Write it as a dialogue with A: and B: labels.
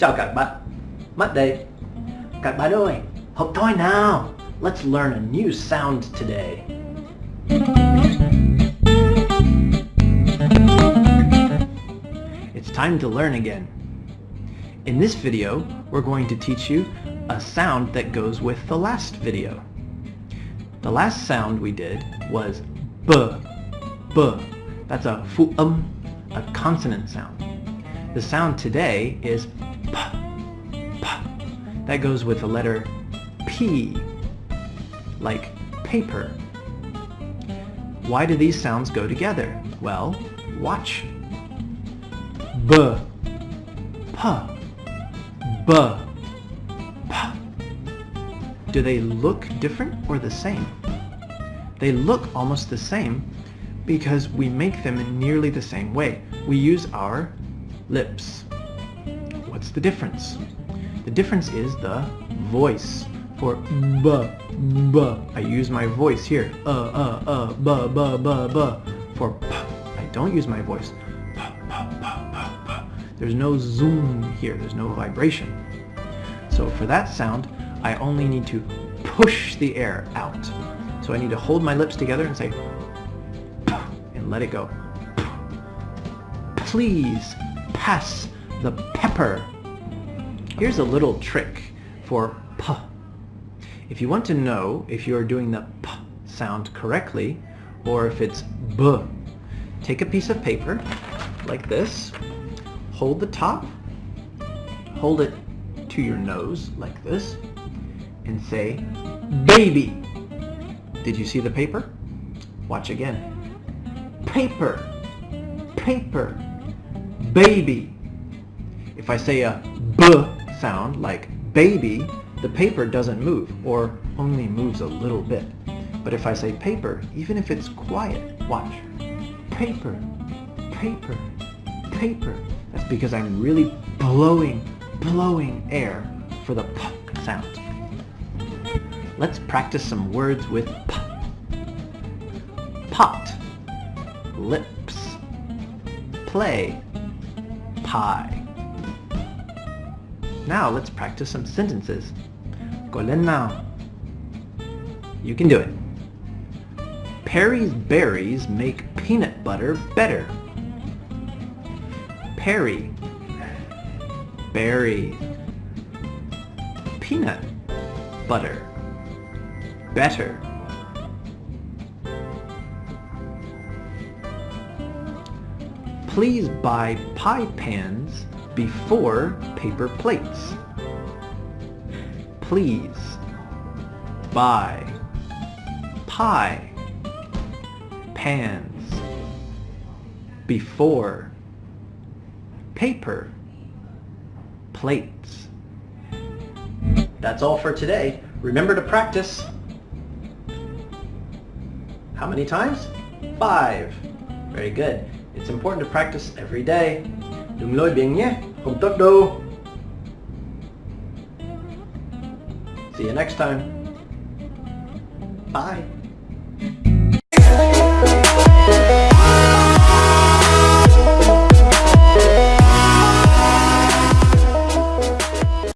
A: Chào các bạn. Đây. Các bạn ơi, học thôi nào. Let's learn a new sound today. It's time to learn again. In this video, we're going to teach you a sound that goes with the last video. The last sound we did was b, b. That's a fu um, a consonant sound. The sound today is. That goes with the letter p, like paper. Why do these sounds go together? Well, watch. B, p, b, p. Do they look different or the same? They look almost the same because we make them in nearly the same way. We use our lips. What's the difference? The difference is the voice. For b, b, I use my voice here. Uh, uh, uh, b, b, b, b. For p, I don't use my voice. P, p, p, p, p. There's no zoom here. There's no vibration. So for that sound, I only need to push the air out. So I need to hold my lips together and say and let it go. Please pass the pepper. Here's a little trick for p. If you want to know if you are doing the p sound correctly or if it's b, take a piece of paper like this, hold the top, hold it to your nose like this, and say baby. Did you see the paper? Watch again. Paper, paper, baby. If I say a b sound like baby, the paper doesn't move or only moves a little bit. But if I say paper, even if it's quiet, watch. Paper, paper, paper. That's because I'm really blowing, blowing air for the p sound. Let's practice some words with p. Pot, lips, play, pie. Now let's practice some sentences. Go lên now. You can do it. Perry's berries make peanut butter better. Perry, berry, peanut butter, better. Please buy pie pans before paper plates. Please buy pie pans before paper plates. That's all for today. Remember to practice. How many times? Five. Very good. It's important to practice every day. Đừng lôi biển nhé, không tốt đâu. See you next time. Bye.